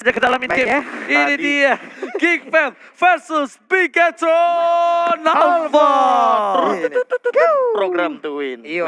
saja ke dalam game. ya. Ini Tadi. dia Fam versus Bigatron Alpha. Ini. Program to win. Wih,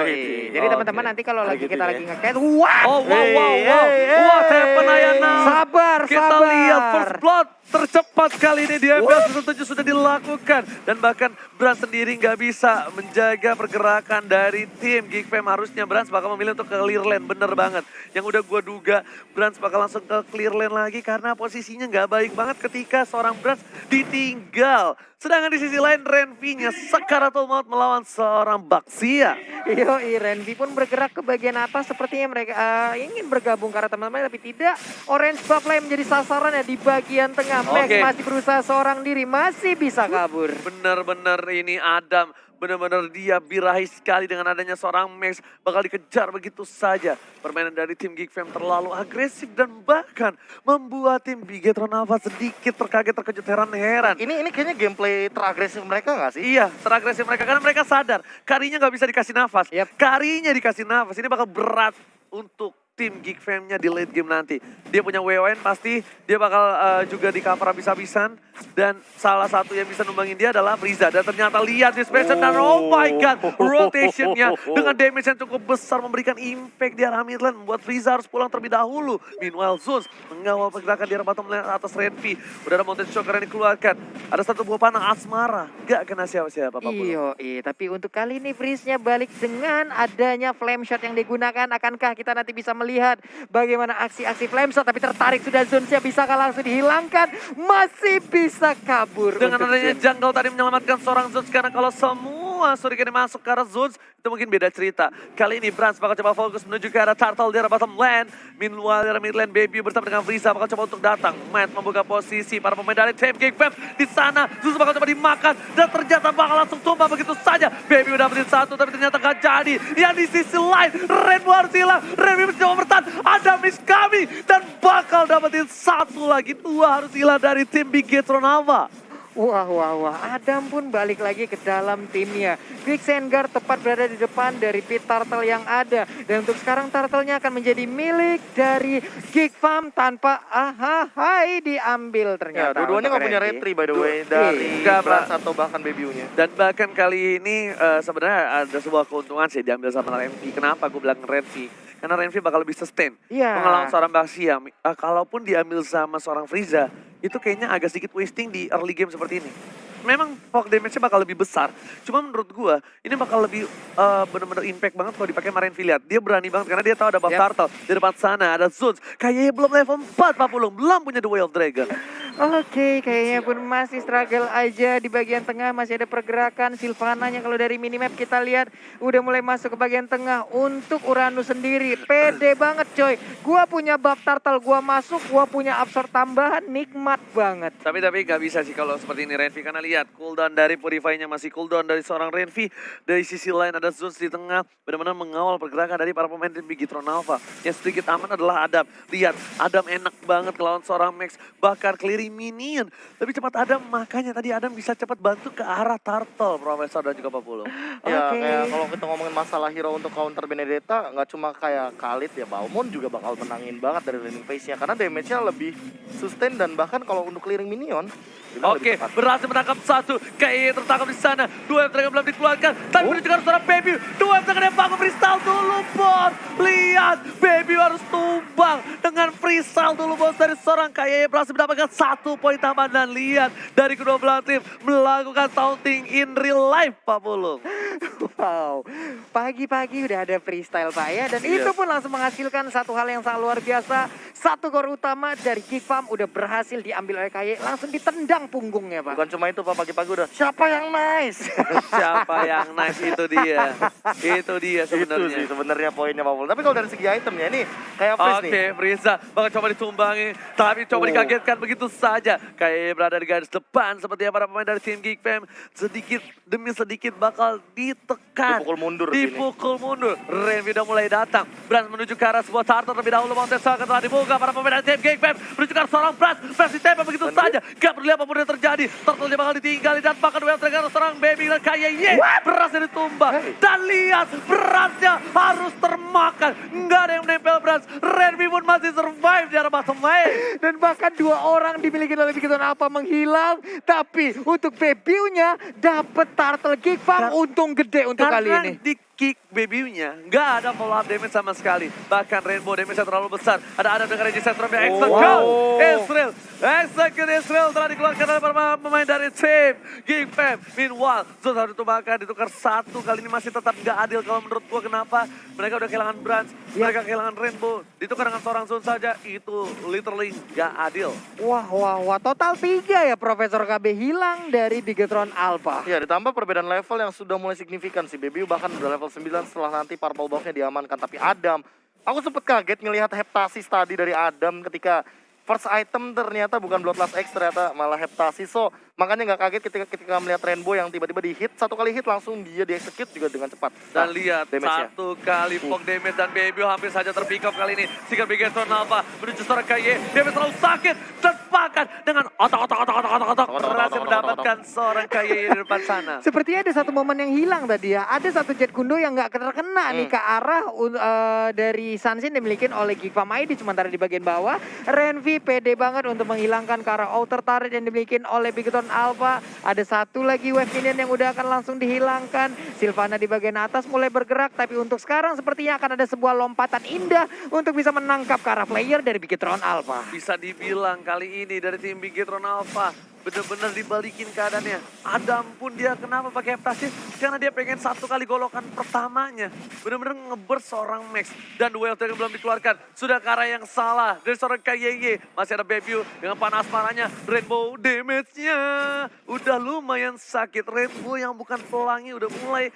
jadi teman-teman nanti kalau lagi Gitu kita ya. lagi nge-cat, wah, Oh wow wow wow. hey, hey. What happened Ayana? sabar, Kita sabar. lihat first blood tercepat kali ini di FPL season 7 sudah dilakukan. Dan bahkan Brand sendiri nggak bisa menjaga pergerakan dari tim Geek Fam. Harusnya Brand bakal memilih untuk ke clear lane, bener banget. Yang udah gue duga Brand bakal langsung ke clear lane lagi karena posisinya nggak baik banget ketika seorang Brand ditinggal. Sedangkan di sisi lain Renvi-nya sekaratul maut melawan seorang Baxia. Yo, Renvi pun bergerak ke bagian atas sepertinya mereka eh, ingin bergabung karena teman-teman tapi tidak. Orange buff yang menjadi sasaran ya di bagian tengah. Max masih berusaha seorang diri, masih bisa kabur. Bener-bener ini Adam, bener-bener dia birahi sekali dengan adanya seorang Max. Bakal dikejar begitu saja. Permainan dari tim Geek Fam terlalu agresif dan bahkan membuat tim Bigetron Alpha sedikit terkaget, terkejut, heran-heran. Ini ini kayaknya gameplay teragresif mereka nggak sih? Iya, teragresif mereka karena mereka sadar karinya nggak bisa dikasih nafas. Yap. Karinya dikasih nafas, ini bakal berat untuk tim Geek Fam-nya di late game nanti. Dia punya WON pasti, dia bakal eh, juga di cover habis-habisan. Dan salah satu yang bisa numbangin dia adalah Frieza. Dan ternyata lihat dispersion dan oh my god, rotationnya dengan damage yang cukup besar memberikan impact di arah midland. Membuat Frieza harus pulang terlebih dahulu. Meanwhile Zeus mengawal pergerakan di arah bottom lane atas Renvi. Udah ada Mountain Shocker yang dikeluarkan. Ada satu buah panah Asmara. Gak kena siapa-siapa Pak. Iyo, iya. Tapi untuk kali ini Freeze-nya balik dengan adanya flame shot yang digunakan. Akankah kita nanti bisa melihat bagaimana aksi-aksi flame shot. Tapi tertarik sudah Zunsnya bisakah langsung dihilangkan. Masih bisa kabur. Dengan adanya jungle tadi menyelamatkan seorang Zeus karena kalau semua Shuriken masuk ke arah Zeus itu mungkin beda cerita. Kali ini Brans bakal coba fokus menuju ke arah Turtle di arah bottom lane. Meanwhile di arah mid lane Baby bersama dengan Frieza bakal coba untuk datang. Matt membuka posisi para pemain dari tim Geek Fam di sana. Zeus bakal coba dimakan dan ternyata bakal langsung tumbang begitu saja. Baby udah dapetin satu tapi ternyata gak jadi. Yang di sisi lain Rainbow harus hilang. Rainbow mencoba bertahan. Ada miss kami dan bakal dapetin satu lagi. Dua harus hilang dari tim Big Gatron Alpha. Wah, wah, wah. Adam pun balik lagi ke dalam timnya. Quick Sengar tepat berada di depan dari pit Turtle yang ada. Dan untuk sekarang Turtle-nya akan menjadi milik dari Geek Farm tanpa aha hai diambil Ya, ternyata. dua-duanya untuk nggak punya retri by the Du- way dari Nggak, Brans Pak. atau bahkan Baby-nya. Dan bahkan kali ini eh, sebenarnya ada sebuah keuntungan sih diambil sama Renvi. Kenapa gue bilang Renvi? Karena Renvi bakal lebih sustain. Iya. Mengelawan seorang Baxia. Eh, kalaupun diambil sama seorang Frieza, itu kayaknya agak sedikit wasting di early game seperti ini. Memang poke damage-nya bakal lebih besar. Cuma menurut gua ini bakal lebih eh, bener-bener impact banget kalau dipakai sama Renvi. Lihat, dia berani banget karena dia tahu ada buff Yap. turtle. Di depan sana ada Zeus. Kayaknya belum level 4 Pak Pulung. Belum punya The Way of Dragon. Oke, kayaknya pun masih struggle aja di bagian tengah. Masih ada pergerakan. Silvananya kalau dari minimap kita lihat udah mulai masuk ke bagian tengah. Untuk Uranus sendiri, pede banget coy. Gua punya buff turtle, gua masuk, gua punya absorb tambahan, nikmat banget. Tapi tapi nggak bisa sih kalau seperti ini Renvi karena lihat cooldown dari Purify-nya masih cooldown dari seorang Renvi. Dari sisi lain ada Zeus di tengah benar-benar mengawal pergerakan dari para pemain tim Bigitron Alpha. Yang sedikit aman adalah Adam. Lihat Adam enak banget lawan seorang Max bakar clearing minion. Lebih cepat Adam makanya tadi Adam bisa cepat bantu ke arah Turtle Profesor dan juga Papulu. Ya, Oke. kayak kalau kita ngomongin masalah hero untuk counter Benedetta, nggak cuma kayak Khalid ya, Balmon juga bakal menangin banget dari laning phase-nya. Karena damage-nya lebih sustain dan bahkan kalau untuk clearing minion, Oke, tepat. berhasil menangkap satu. Kayak tertangkap di sana. Dua yang belum dikeluarkan. Tapi Oh. arah seorang baby. Dua yang yang bangun freestyle dulu, bos. Lihat, baby harus tumbang dengan freestyle dulu, bos. Dari seorang kayak berhasil mendapatkan satu poin tambahan. Dan lihat, dari kedua belah tim melakukan taunting in real life, Pak Pulung. Wow, pagi-pagi udah ada freestyle Pak ya. Dan Iya. itu pun langsung menghasilkan satu hal yang sangat luar biasa. Satu gol utama dari Farm udah berhasil diambil oleh KY. Langsung ditendang punggungnya Pak. Bukan cuma itu Pak, pagi-pagi udah, siapa yang nice? Siapa yang nice itu dia. Itu dia itu sih sebenarnya. sebenarnya poinnya Pak Pul. Tapi kalau dari segi itemnya ini kayak Freeze Oke, nih. Frieza bakal coba ditumbangi, tapi coba Oh. dikagetkan begitu saja. Kayak berada di garis depan seperti para pemain dari tim Geek Fam. Sedikit demi sedikit bakal ditekan. Dipukul mundur. Dipukul mundur. Renvi udah mulai datang. Brans menuju ke arah sebuah turtle terlebih dahulu. Mountain Saga telah dibuka. Para pemain dari tim Geek Fam menuju ke arah seorang Brans. Brans ditembak begitu Bener. saja. Gak peduli apa pun yang terjadi. Turtle-nya bakal ditinggali dan bakal duel terkena seorang baby dan kayak ye. Berasnya ditumbang. Hey. Dan lihat berasnya harus termakan bahkan nggak ada yang menempel Brans. Renvi pun masih survive di arah bottom lane. Dan bahkan dua orang dimiliki oleh Bigiton Alpha menghilang. Tapi untuk Bebiunya dapet Turtle Kick. Kar- Untung gede untuk kali ini. di kick baby-nya nggak ada follow up damage sama sekali. Bahkan Rainbow damage yang terlalu besar. Ada Adam dengan Reggie Centrum yang execute. wow. Israel. Execute Israel telah dikeluarkan oleh para pemain dari tim Geek Fam. Meanwhile, Zul harus ditumbangkan ditukar satu. Kali ini masih tetap nggak adil kalau menurut gua kenapa. Mereka udah kehilangan Branch. Ya. Mereka kehilangan Rainbow. Ditukar dengan seorang Zul saja. Itu literally nggak adil. Wah, wah, wah. Total tiga ya Profesor KB hilang dari Bigetron Alpha. Ya ditambah perbedaan level yang sudah mulai signifikan sih. Baby bahkan udah level 9 setelah nanti purple buff-nya diamankan. Tapi Adam, aku sempet kaget ngelihat heptasis tadi dari Adam ketika first item ternyata bukan Bloodlust X ternyata malah heptasis. So makanya nggak kaget ketika ketika melihat Rainbow yang tiba-tiba di hit satu kali hit langsung dia di execute juga dengan cepat. Dan Nah, lihat satu kali poke damage dan Baby hampir saja terpick up kali ini. Sikap Bigetron Alpha menuju seorang KY. Damage terlalu sakit dan bahkan dengan otak-otak-otak-otak-otak Otak, otak, berhasil otak, mendapatkan seorang KY di depan sana. Sepertinya ada satu momen yang hilang tadi ya. Ada satu jet kundo yang nggak terkena nih Hmm. ke arah eh, dari Sunsin dimiliki oleh Geekfam ID sementara di bagian bawah Renvi pede banget untuk menghilangkan ke arah outer turret yang dimiliki oleh Bigeton Alpha. Ada satu lagi wave minion yang udah akan langsung dihilangkan. Silvana di bagian atas mulai bergerak tapi untuk sekarang sepertinya akan ada sebuah lompatan indah untuk bisa menangkap ke arah player dari Bigetron Alpha. Bisa dibilang kali ini dari tim Bigetron Alpha bener-bener dibalikin keadaannya. Adam pun dia kenapa pakai heptasis? Karena dia pengen satu kali golokan pertamanya. Bener-bener ngeburst seorang Max. Dan duel yang belum dikeluarkan. Sudah ke arah yang salah dari seorang KYY. Masih ada Bebu dengan panas marahnya. Rainbow damage-nya udah lumayan sakit. Rainbow yang bukan pelangi udah mulai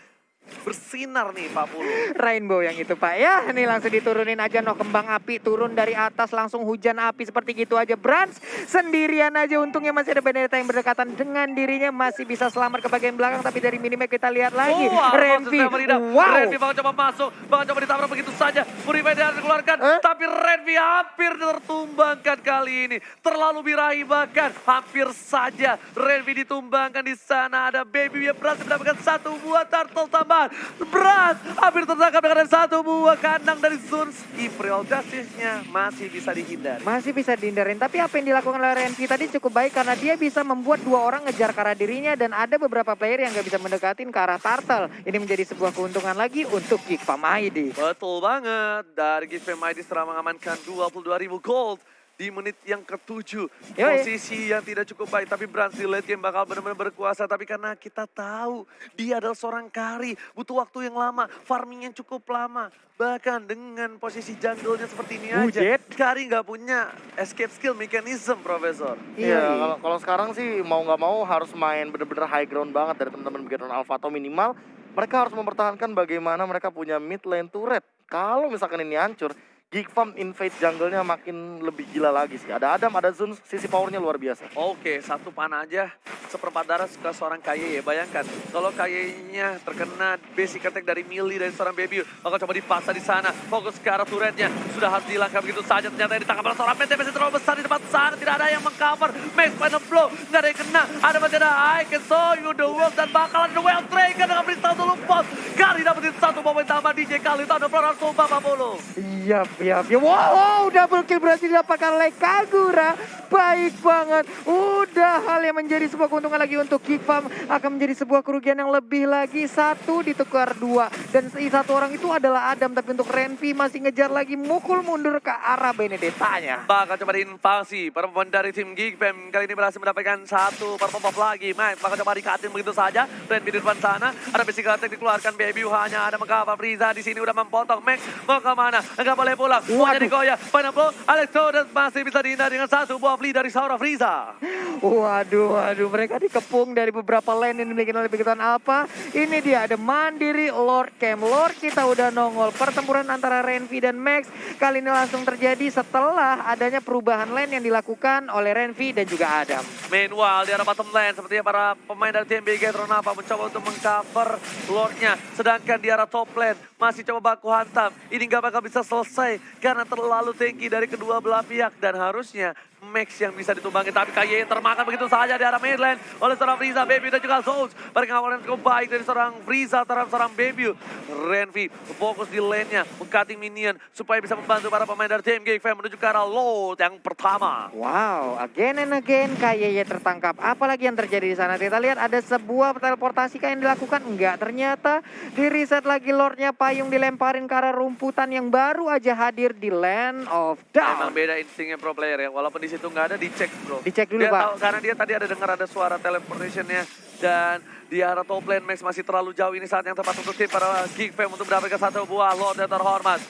bersinar nih Pak Pulu. Rainbow yang itu Pak ya. Ini langsung diturunin aja no kembang api turun dari atas langsung hujan api seperti gitu aja. Brans sendirian aja untungnya masih ada Benedetta yang berdekatan dengan dirinya masih bisa selamat ke bagian belakang tapi dari minimap kita lihat lagi Oh, Renvi. Wow. Renvi bakal coba masuk, bakal coba ditabrak begitu saja. Purify dia dikeluarkan, Eh? tapi Renvi hampir tertumbangkan kali ini. Terlalu birahi bahkan, hampir saja Renvi ditumbangkan di sana. Ada Baby yang berhasil mendapatkan satu buah turtle tambahan. Berat, hampir tertangkap dengan satu buah kandang dari Zunski. Real Justice-nya masih bisa dihindari. Masih bisa dihindarin, tapi apa yang dilakukan oleh Renvi tadi cukup baik karena dia bisa membuat dua orang ngejar ke arah dirinya dan ada beberapa player yang gak bisa mendekatin ke arah Turtle. Ini menjadi sebuah keuntungan lagi untuk ID. Betul banget. Dari Gifem ID setelah mengamankan 22.000 gold di menit yang ketujuh. Yoi. Posisi yang tidak cukup baik. Tapi di late game bakal benar-benar berkuasa. Tapi karena kita tahu dia adalah seorang kari. Butuh waktu yang lama. Farming yang cukup lama. Bahkan dengan posisi jungle-nya seperti ini aja. Ujet. Kari nggak punya escape skill mechanism, Profesor. Iya, kalau kalau sekarang sih mau nggak mau harus main bener-bener high ground banget dari teman-teman Bigetron Alpha atau minimal mereka harus mempertahankan bagaimana mereka punya mid lane turret. Kalau misalkan ini hancur, Geek Farm invade jungle-nya makin lebih gila lagi sih. Ada Adam, ada Zun, sisi powernya luar biasa. Oke, satu panah aja seperempat darah ke seorang KY ya. Bayangkan, kalau KY-nya terkena basic attack dari Millie dari seorang baby, maka coba dipaksa di sana. Fokus ke arah turretnya. Sudah harus dilangkah begitu saja. Ternyata ditangkap oleh seorang Mente masih terlalu besar di depan sana. Tidak ada yang mengcover. Max final blow. Nggak ada yang kena. Ada masih ada I can show you the world. Dan bakalan the well trigger dengan berita dulu pos. Kali dapetin satu momen tambah DJ kali itu ada Floral Sumba Pak Polo. Iya, iya, iya. Wow, double kill berhasil didapatkan oleh Kagura. Baik banget. Udah hal yang menjadi sebuah keuntungan lagi untuk Geekfam. Akan menjadi sebuah kerugian yang lebih lagi. Satu ditukar dua. Dan satu orang itu adalah Adam. Tapi untuk Renvi masih ngejar lagi. Mukul mundur ke arah Benedettanya. Bakal coba diinvasi pemain dari tim Geek Fam kali ini berhasil mendapatkan satu buff lagi. Max bakal coba dikatin begitu saja. Dan di depan sana ada basic attack dikeluarkan baby hanya ada mengapa Friza di sini udah mempotong Max mau ke mana? Enggak boleh pulang. Mau jadi goyah. Final blow. Alex Torres masih bisa dihindari dengan satu buah flee dari Saura Friza. Waduh, waduh. Mereka dikepung dari beberapa lane yang dimiliki oleh Bigeton Alpha. Ini dia ada Mandiri Lord Camp. Lord kita udah nongol. Pertempuran antara Renvi dan Max kali ini langsung terjadi setelah adanya perubahan lane yang dilakukan oleh Renvi dan juga Adam. Meanwhile di arah bottom lane sepertinya para pemain dari tim BG Tronapa mencoba untuk mengcover Lordnya. Sedangkan di arah top lane masih coba baku hantam. Ini nggak bakal bisa selesai karena terlalu tinggi dari kedua belah pihak dan harusnya Max yang bisa ditumbangin. Tapi KY termakan begitu saja di arah mid lane oleh seorang Frieza, Baby dan juga Zones. Pengawalan cukup baik dari seorang Frieza terhadap seorang Baby. Renvi fokus di lane-nya, mengcutting minion supaya bisa membantu para pemain dari tim Geek menuju ke arah load yang pertama. Wow, again and again KYY tertangkap. Apalagi yang terjadi di sana? Kita lihat ada sebuah teleportasi yang dilakukan. Enggak, ternyata di reset lagi Lordnya Payung dilemparin ke arah rumputan yang baru aja hadir di Land of Emang Down. beda instingnya pro player ya, walaupun di situ nggak ada dicek bro. Dicek dulu, dia Pak. Tahu, karena dia tadi ada dengar ada suara teleportationnya dan di arah top lane Max masih terlalu jauh ini saat yang tepat untuk tim para Geek Fam untuk mendapatkan satu buah Lord yang terhormat.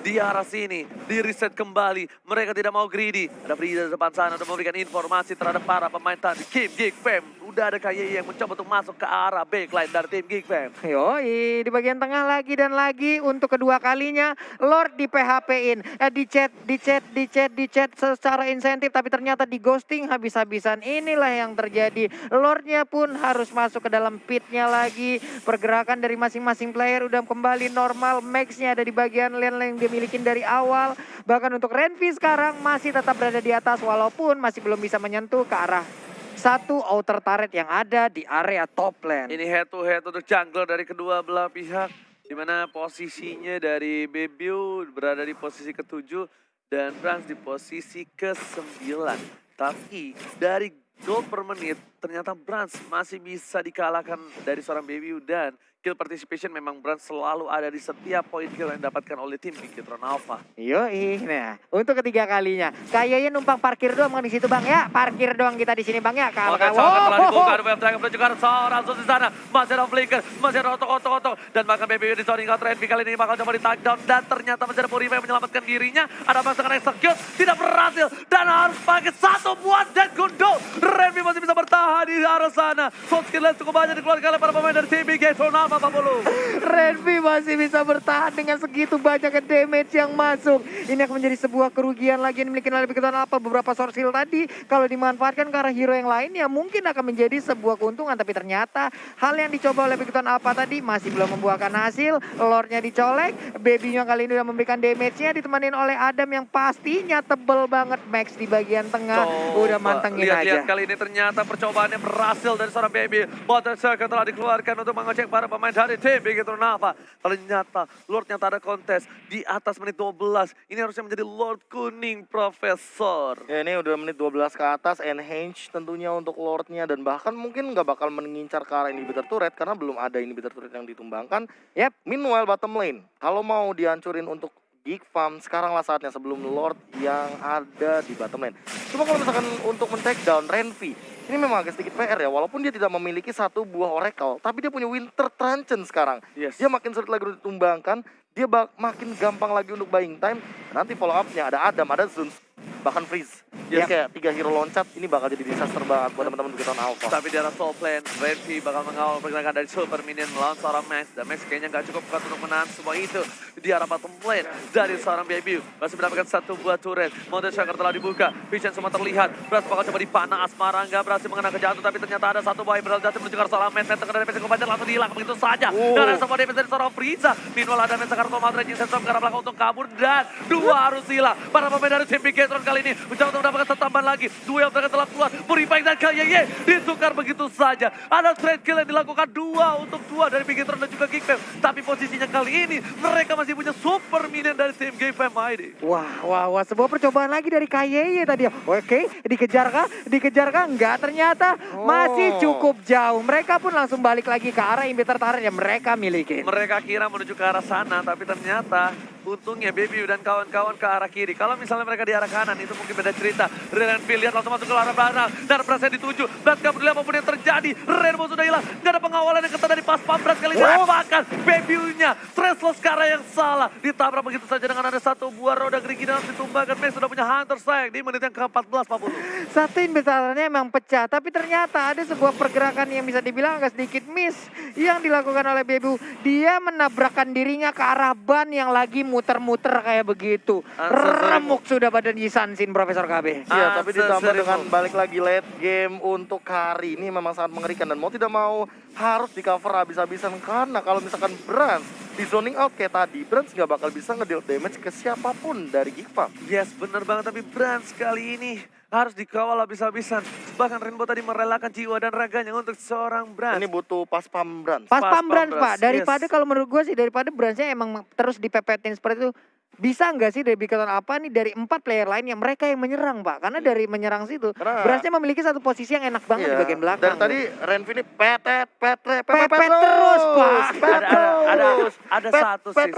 Di arah sini, di reset kembali. Mereka tidak mau greedy. Ada Frieza di depan sana untuk memberikan informasi terhadap para pemain tadi. Kim Geek Fam. Udah ada KYI yang mencoba untuk masuk ke arah backline dari tim Geek Fam. Yoi, di bagian tengah lagi dan lagi untuk kedua kalinya Lord di PHP-in. Eh, di chat, di chat, di chat, di chat secara insentif tapi ternyata di ghosting habis-habisan. Inilah yang terjadi. Lordnya pun harus masuk ke dalam pitnya lagi. Pergerakan dari masing-masing player udah kembali normal. Max-nya ada di bagian lane yang dia milikin dari awal. Bahkan untuk Renvi sekarang masih tetap berada di atas walaupun masih belum bisa menyentuh ke arah satu outer turret yang ada di area top lane. Ini head to head untuk jungler dari kedua belah pihak. Di mana posisinya dari Bebiu berada di posisi ketujuh dan Franz di posisi kesembilan. Tapi dari gol per menit ternyata Brans masih bisa dikalahkan dari seorang Bebiu dan kill participation memang Brans selalu ada di setiap poin kill yang didapatkan oleh tim Bigitron Alpha. Yoi, nah untuk ketiga kalinya kayaknya numpang parkir doang di situ bang ya, parkir doang kita di sini bang ya. Kalau Oke, sangat telah dibuka, web ke arah seorang Sus di sana. Masih ada flicker, masih ada otok-otok-otok. Dan bahkan BBW di zoning out Renvi kali ini bakal coba di down. Dan ternyata masih ada Purifa yang menyelamatkan dirinya. Ada Max dengan execute, tidak berhasil. Dan harus pakai satu buat dan Gundo. Renvi masih bisa bertahan di arah sana. Soul skill cukup banyak dikeluarkan oleh para pemain dari tim Game Alpha 40. Renvi masih bisa bertahan dengan segitu banyaknya damage yang masuk. Ini akan menjadi sebuah kerugian lagi yang dimiliki oleh Begitu apa beberapa source heal tadi kalau dimanfaatkan ke arah hero yang lain ya mungkin akan menjadi sebuah keuntungan tapi ternyata hal yang dicoba oleh Begitu apa tadi masih belum membuahkan hasil. Lordnya dicolek, babynya kali ini udah memberikan damage-nya ditemanin oleh Adam yang pastinya tebel banget Max di bagian tengah. udah mantengin lihat-lihat aja. kali ini ternyata percobaannya berhasil dari seorang baby. Water Circle telah dikeluarkan untuk mengecek para pemain dari tim Big Nava. Ternyata Lordnya tak ada kontes di atas menit 12. Ini harusnya menjadi Lord Kuning Profesor. Ya ini udah menit 12 ke atas, enhance tentunya untuk Lordnya dan bahkan mungkin nggak bakal mengincar ke arah inhibitor turret karena belum ada inhibitor turret yang ditumbangkan. Yap. Meanwhile bottom lane, kalau mau dihancurin untuk Geek Farm, sekaranglah saatnya sebelum Lord yang ada di bottom lane. Cuma kalau misalkan untuk men-take down Renvi, ini memang agak sedikit PR ya, walaupun dia tidak memiliki satu buah Oracle, tapi dia punya Winter Truncheon sekarang. Yes. Dia makin sulit lagi untuk ditumbangkan, dia makin gampang lagi untuk buying time. Nanti follow up-nya ada Adam, ada Zuns, bahkan Freeze. Jadi Yes. kayak tiga hero loncat, ini bakal jadi disaster banget buat teman-teman Begitu Alpha. Tapi di arah top lane, Renvi bakal mengawal pergerakan dari Super Minion melawan seorang Max. Dan Max kayaknya nggak cukup kuat untuk menahan semua itu. Di arah bottom lane dari seorang Baby. Masih mendapatkan satu buah turret. Mountain Shaker telah dibuka. Vision semua terlihat. Beras bakal coba dipanah. Asmara nggak berhasil mengenai kejatuh. Tapi ternyata ada satu buah yang berhasil menuju ke arah seorang Max. Dan tengah dari Max yang langsung dihilang. Begitu saja. Oh. Dan ada semua damage dari seorang Frieza. Meanwhile ada Max Kartu Madrid yang sensor ke arah belakang untuk kabur. Dan dua harus hilang. Para pemain dari tim Bigetron kali ini mencoba untuk mendapatkan satu tambahan lagi. Duel mereka telah keluar. Purified dan Kayeye ditukar begitu saja. Ada trade kill yang dilakukan dua untuk dua dari Bigetron dan juga Geekfam. Tapi posisinya kali ini mereka masih punya super minion dari tim Geekfam ID. Wah, wah, wah, sebuah percobaan lagi dari KYY tadi. Oke, dikejar kah? Dikejar kah? Enggak, ternyata masih Oh. cukup jauh. Mereka pun langsung balik lagi ke arah inhibitor turret yang mereka miliki. Mereka kira menuju ke arah sana, tapi ternyata untungnya Baby dan kawan-kawan ke arah kiri. Kalau misalnya mereka di arah kanan, itu mungkin beda cerita. Renville lihat langsung masuk ke arah belakang. Dan Brasnya dituju. Brad gak peduli apa pun yang terjadi. Renbo sudah hilang. Gak ada pengawalan yang ketat dari pas Brad kali ini. Oh. Bahkan Baby-nya, Stressless sekarang yang salah. Ditabrak begitu saja dengan ada satu buah roda gerigi dan ditumbangkan. Max sudah punya Hunter sayang di menit yang ke-14 Pak Bulu. Satu inhibitornya memang pecah, tapi ternyata ada sebuah pergerakan yang bisa dibilang agak sedikit miss yang dilakukan oleh Bebu. Dia menabrakkan dirinya ke arah ban yang lagi muter-muter kayak begitu. Remuk sudah badan Yisansin Profesor KB. Iya, tapi ditambah dengan balik lagi late game untuk Kari ini memang sangat mengerikan dan mau tidak mau harus di cover habis-habisan karena kalau misalkan Brans di zoning out kayak tadi, Brans nggak bakal bisa ngedeal damage ke siapa pun dari Geek Farm. Yes, bener banget. Tapi Brans kali ini harus dikawal habis-habisan. Bahkan Rainbow tadi merelakan jiwa dan raganya untuk seorang Brans. Ini butuh pas pam Brans. Pas Pas Pambrans Pak, daripada yes. kalau menurut gue sih daripada Bransnya emang terus dipepetin seperti itu. Bisa nggak sih dari Bigton apa nih dari empat player lainnya mereka yang menyerang Pak? Karena dari menyerang situ Karena- Bransnya memiliki satu posisi yang enak banget di Iya. bagian belakang. Dari tadi Renvi ini petet, petet, Pepet pepet, terus, Pak. Pepet ada ada ada, ada Pet- satu sih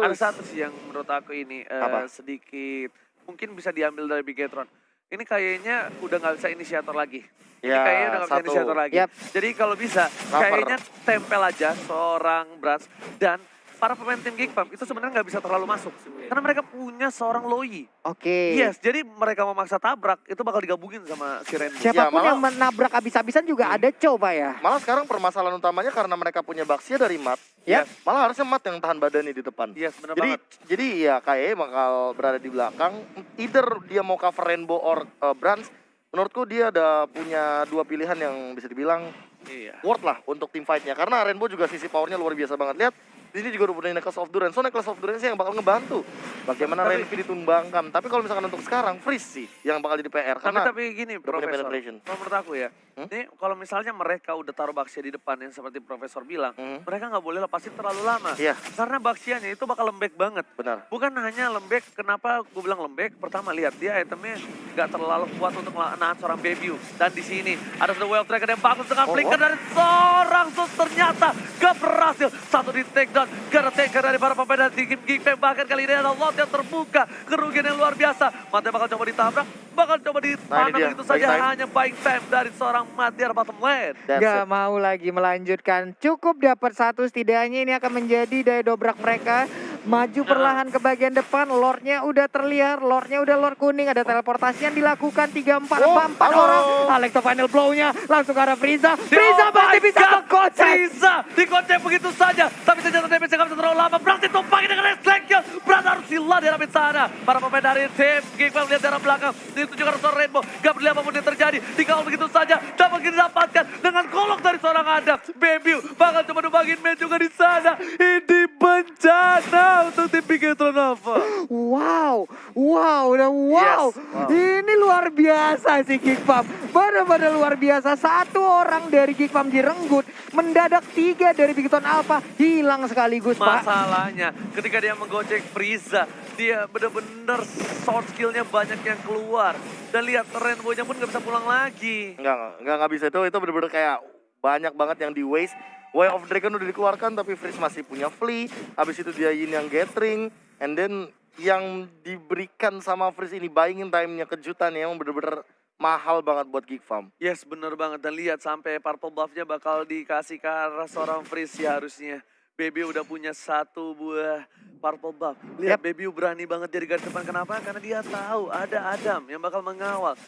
ada satu sih yang menurut aku ini Apa? sedikit mungkin bisa diambil dari Bigetron ini kayaknya udah nggak bisa inisiator lagi ini Ya, kayaknya udah nggak bisa inisiator lagi Yap. jadi kalau bisa Cover. kayaknya tempel aja seorang Brats dan para pemain tim Geek Pump itu sebenarnya nggak bisa terlalu masuk karena mereka punya seorang Loi Oke. yes jadi mereka memaksa tabrak itu bakal digabungin sama si Rainbow Siapa pun Ya, malah- yang menabrak habis-habisan juga ada coba ya. Malah sekarang permasalahan utamanya karena mereka punya Baxia dari Mat. Ya. Malah harusnya Mat yang tahan badannya di depan. yes benar Jadi banget jadi ya kayaknya bakal berada di belakang. Either dia mau cover Rainbow or uh, Brands. Menurutku dia ada punya dua pilihan yang bisa dibilang iya worth lah untuk tim fightnya. Karena Rainbow juga sisi powernya luar biasa banget. Lihat di sini juga udah punya Necklace of Durance. So Necklace of Durance yang bakal ngebantu. Bagaimana Tapi- Renvi ditumbangkan. Tapi kalau misalkan untuk sekarang Freeze sih yang bakal jadi PR. Tapi Karena tapi gini Profesor, kalau menurut aku ya, Hmm? kalau misalnya mereka udah taruh Baxia di depan yang seperti Profesor bilang, Mhm. mereka nggak boleh lepasin terlalu lama. Iya. Karena Baxianya itu bakal lembek banget. benar. Bukan hanya lembek, kenapa gue bilang lembek? Pertama lihat dia itemnya nggak terlalu kuat untuk nahan seorang Babiu. Dan di sini ada sudah Wave Dragon yang bagus dengan Oh, flicker dari seorang sus ternyata gak berhasil. Satu di take down, gara taker dari para pemain tim Geek Fam. Bahkan kali ini ada lot yang terbuka, kerugian yang luar biasa. Mata bakal coba ditabrak, bakal coba dia, begitu buying saja. time. Hanya buying time dari seorang Matiar bottom lane. That's Gak it. mau lagi melanjutkan. Cukup dapat satu setidaknya ini akan menjadi daya dobrak mereka. Maju perlahan ke bagian depan. Lordnya udah terlihat. Lordnya udah lord kuning. Ada teleportasi yang dilakukan. 3-4 Oh, 4 halo. orang. Alekto final blow-nya langsung ke arah Frieza. Frieza oh pasti bisa mengkocek. Frieza dikocek begitu saja. Tapi ternyata damage nggak bisa terlalu lama. Berarti tumpangin dengan reflection. Berat harus hilang di arah sana. Para pemain dari tim Geekman melihat darah belakang. Ditujukan seorang Rainbow. Gak peduli apa pun yang terjadi. Dikawal begitu saja. Dapat didapatkan dengan kolok dari seorang Adam. Baby bakal coba numbangin man juga di sana. Ini bencana untuk tim Bigetron Nova. Wow, wow, dan wow. Yes, wow. Ini luar biasa sih Geek Pump. Benar-benar luar biasa. Satu orang dari Geek Pump direnggut. Mendadak tiga dari Bigton Alpha hilang sekaligus Pak. Masalahnya ketika dia menggocek Frieza, dia bener-bener sound skillnya banyak yang keluar. Dan lihat Rainbow-nya pun gak bisa pulang lagi. Enggak, enggak, enggak bisa itu. Itu bener-bener kayak banyak banget yang di waste. Way of Dragon udah dikeluarkan tapi Freeze masih punya Flea. Habis itu dia Yin yang Gathering. And then yang diberikan sama Freeze ini buying time-nya kejutan yang bener-bener mahal banget buat Geek Farm. Yes, bener banget. Dan lihat sampai purple buff-nya bakal dikasih ke arah seorang Freeze ya harusnya. Baby udah punya satu buah purple buff. Lihat Baby berani banget jadi garis depan. Kenapa? Karena dia tahu ada Adam yang bakal mengawal.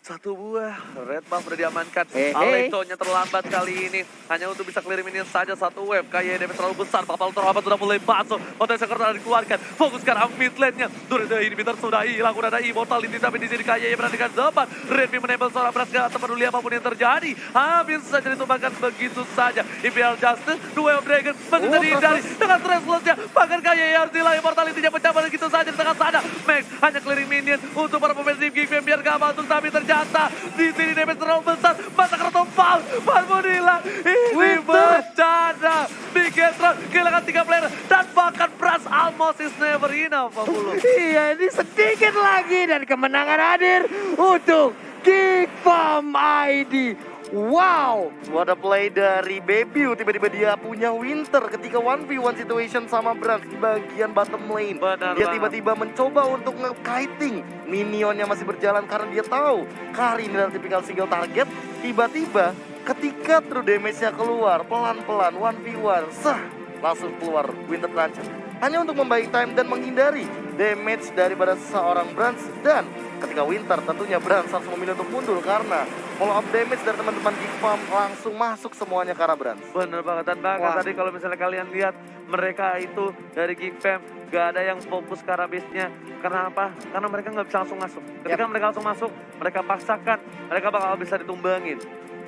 Satu buah red buff udah diamankan. Hehe. Alektonya terlambat kali ini. Hanya untuk bisa clear minion saja satu wave. Kayak damage terlalu besar. Papal terlambat sudah mulai masuk. Potensi karena dikeluarkan. Fokus sekarang mid lane-nya. Durada ini Bitter sudah hilang. Udah ada immortality tapi di sini kayaknya berhentikan depan. Redmi menembel seorang beras gak peduli apa pun yang terjadi. Habis saja ditumbangkan begitu saja. Imperial Justice, Duel of Dragon masih Oh, dihindari dengan Restless-nya. Bahkan kayaknya harus hilang immortality-nya pecah begitu saja di tengah sana. Max hanya clearing minion untuk para pemain tim Geek biar gak masuk. Tapi ternyata di sini damage terlalu besar. Mata kena tumpal. Marmon hilang. Ini bencana. Bigetron kehilangan tiga player. Dan bahkan Brass almost is never enough. Bulu. Iya, ini sedikit lagi dan kemenangan hadir untuk Geek Farm ID. Wow, What a play dari Baby, tiba-tiba dia punya Winter ketika 1v1 situation sama Brans di bagian bottom lane. Benar dia tiba-tiba mencoba untuk nge-kiting. Minionnya masih berjalan karena dia tahu Kari ini adalah tipikal single target. Tiba-tiba ketika true damage-nya keluar pelan-pelan 1v1, sah langsung keluar Winter Trancher. Hanya untuk membaik time dan menghindari damage daripada seorang Brans dan ketika Winter tentunya Brans harus memilih untuk mundur karena follow up damage dari teman-teman Geek Farm langsung masuk semuanya ke arah Brans. Bener banget dan bahkan Wah. tadi kalau misalnya kalian lihat mereka itu dari Geek Fam gak ada yang fokus ke arah base-nya. Karena apa? Karena mereka nggak bisa langsung masuk. Ketika mereka langsung masuk, mereka paksakan, mereka bakal bisa ditumbangin.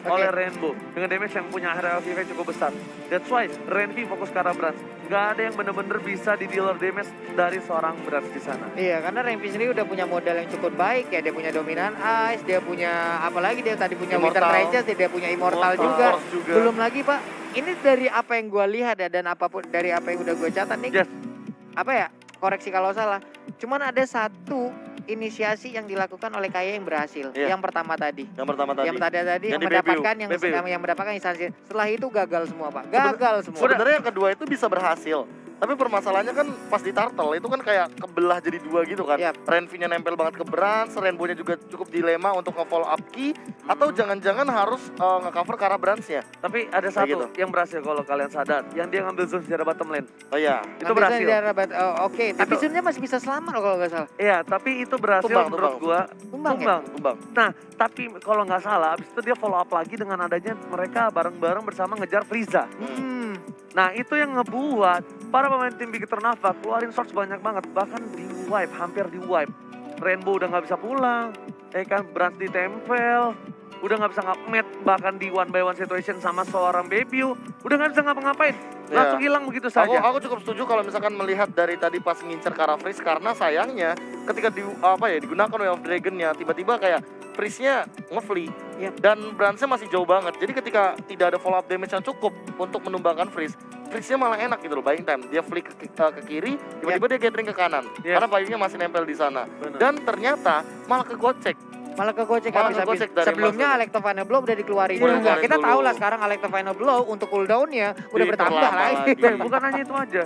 Oleh Rainbow dengan damage yang punya area of effect cukup besar. That's why Renvi fokus ke arah Brans. Gak ada yang bener-bener bisa di dealer damage dari seorang Brans di sana. Iya, karena Rempi sendiri udah punya modal yang cukup baik ya. Dia punya dominan ice, dia punya apalagi dia tadi punya Winter Immortal. Regis, dia punya Immortal, Immortal juga. Juga. Belum lagi Pak, ini dari apa yang gua lihat ya dan apa pun dari apa yang udah gue catat nih. Yes. Apa ya? Koreksi kalau salah. Cuman ada satu inisiasi yang dilakukan oleh Kaya yang berhasil. Iya. Yang pertama tadi. Yang pertama tadi. Yang tadi tadi Yang di mendapatkan yang, yang mendapatkan instansi. Setelah itu gagal semua, Pak. Seben- Gagal semua. Sebenarnya yang kedua itu bisa berhasil. Tapi permasalahannya kan pas di turtle itu kan kayak kebelah jadi dua gitu kan. Yap. Renvi-nya nempel banget ke Brans, Rainbow-nya juga cukup dilema untuk nge-follow up key atau jangan-jangan harus uh, nge-cover ke arah Brans-nya. Tapi ada Kayak satu gitu. yang berhasil kalau kalian sadar, yang dia ngambil zone secara bottom lane. Oh iya. Itu Nanti berhasil. di oh, Oke, tapi Itu- sebenarnya masih bisa selamat loh kalau nggak salah. Iya, tapi itu berhasil Tumbang, menurut tumbang. gua Tumbang, ya? tumbang. Tumbang. Nah, tapi kalau nggak salah, abis itu dia follow up lagi dengan adanya mereka bareng-bareng bersama ngejar Frieza. Hmm. Nah, itu yang ngebuat para pemain tim Big Nava keluarin source banyak banget, bahkan di wipe, hampir di wipe. Rainbow udah nggak bisa pulang, ya kan, Brans ditempel, udah nggak bisa nge-met, bahkan di one by one situation sama seorang Bebiu, udah nggak bisa ngapa-ngapain, langsung hilang begitu Iya. Aku saja. aku cukup setuju kalau misalkan melihat dari tadi pas ngincer ke arah Freeze karena sayangnya ketika di apa ya digunakan Way of Dragon-nya tiba-tiba kayak Freeze-nya nge-flee Yap. dan Brans-nya masih jauh banget. Jadi ketika tidak ada follow up damage yang cukup untuk menumbangkan Freeze, Freeze-nya malah enak gitu loh buying time. Dia flick ke, ke, ke kiri, tiba-tiba dia gathering ke kanan Yes. karena payungnya masih nempel di sana. Benar. Dan ternyata malah kegocek. Malah ke gocek Malah habis-habis. kegocek dari Sebelumnya Final Blow udah dikeluarin Udah juga. dikeluarin Kita dulu. tahu lah sekarang Final Blow untuk cooldown-nya udah bertambah Diperlama lagi. lagi. Dan bukan hanya itu aja.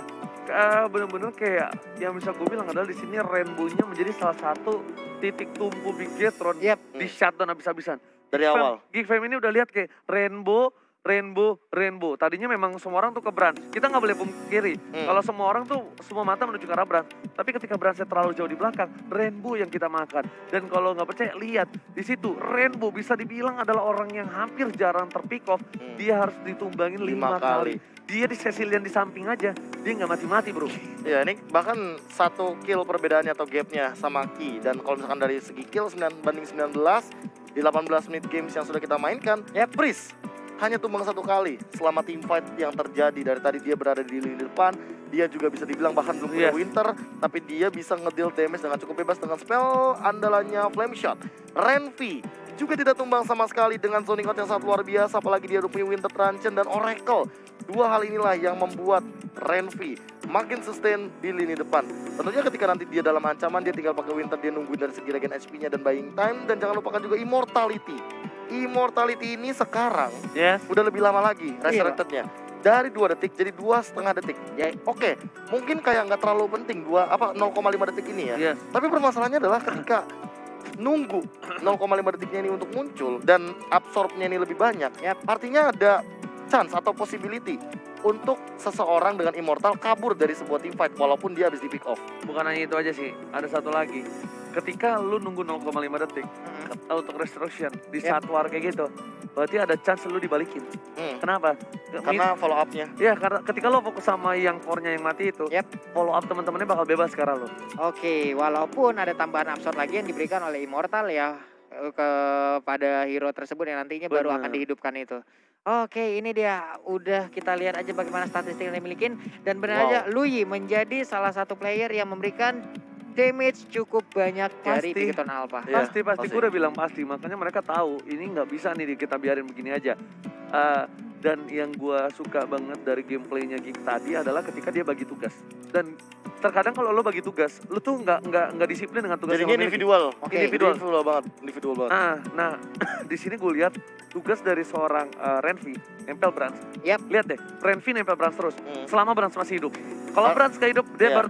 Eh, bener-bener kayak yang bisa gue bilang adalah di sini rainbow-nya menjadi salah satu titik tumpu Big Jetron Yap. di shutdown habis-habisan. Dari Geek Fam- awal. Geek Fam ini udah lihat kayak rainbow, rainbow, rainbow. Tadinya memang semua orang tuh ke Brand. Kita nggak boleh pungkiri. Hmm. Kalau semua orang tuh semua mata menuju ke arah Brand. Tapi ketika Brandnya terlalu jauh di belakang, rainbow yang kita makan. Dan kalau nggak percaya, lihat di situ rainbow bisa dibilang adalah orang yang hampir jarang terpick off. Hmm. Dia harus ditumbangin lima, Lima kali. kali. Dia di Cecilian di samping aja, dia nggak mati-mati bro. Ya ini bahkan satu kill perbedaannya atau gapnya sama Ki dan kalau misalkan dari segi kill 9 banding 19 di 18 menit games yang sudah kita mainkan, ya Pris hanya tumbang satu kali. Selama team fight yang terjadi dari tadi dia berada di lini depan dia juga bisa dibilang bahkan belum punya winter tapi dia bisa ngedeal damage dengan cukup bebas dengan spell andalannya flame shot. Renvi juga tidak tumbang sama sekali dengan zoning out yang sangat luar biasa apalagi dia punya winter truncheon dan oracle. Dua hal inilah yang membuat Renvi makin sustain di lini depan. Tentunya ketika nanti dia dalam ancaman dia tinggal pakai winter dia nungguin dari segi regen HP-nya dan buying time. Dan jangan lupakan juga immortality immortality ini sekarang Yes. udah lebih lama lagi resurrected-nya dari dua detik jadi dua setengah detik ya oke mungkin kayak nggak terlalu penting dua apa 0,5 detik ini ya Yes. tapi permasalahannya adalah ketika nunggu 0,5 detiknya ini untuk muncul dan absorbnya ini lebih banyak Yap. artinya ada chance atau possibility untuk seseorang dengan immortal kabur dari sebuah team fight walaupun dia habis di pick off Bukan hanya itu aja sih, ada satu lagi. Ketika lu nunggu 0,5 detik Mm-mm. untuk resurrection di Yep. saat war kayak gitu, berarti ada chance lu dibalikin. Hmm, Kenapa? Ke- karena follow up-nya Ya karena ketika lo fokus sama yang core-nya yang mati itu, Yep. follow up teman-temannya bakal bebas sekarang lo. Oke, walaupun ada tambahan absorb lagi yang diberikan oleh Immortal ya eh, kepada hero tersebut yang nantinya baru Benar. akan dihidupkan itu. Oke, ini dia udah kita lihat aja bagaimana statistik yang dimiliki dan benar Wow. aja Lui menjadi salah satu player yang memberikan damage cukup banyak dari Pasti. Bigeton Alpha. Iya, pasti pasti gue udah bilang pasti, makanya mereka tahu ini nggak bisa nih kita biarin begini aja. Eh, dan yang gue suka banget dari gameplaynya Geek tadi adalah ketika dia bagi tugas. Dan terkadang kalau lo bagi tugas, lo tuh nggak nggak nggak disiplin dengan tugas jadinya yang individual Oke. individual. individual banget individual banget Ah, nah di sini gue lihat tugas dari seorang eh, Renvi nempel Brans. Yap. Lihat deh, Renvi nempel Brans terus Hmm. selama Brans masih hidup. Kalau Ah, Brans gak hidup, dia iya. baru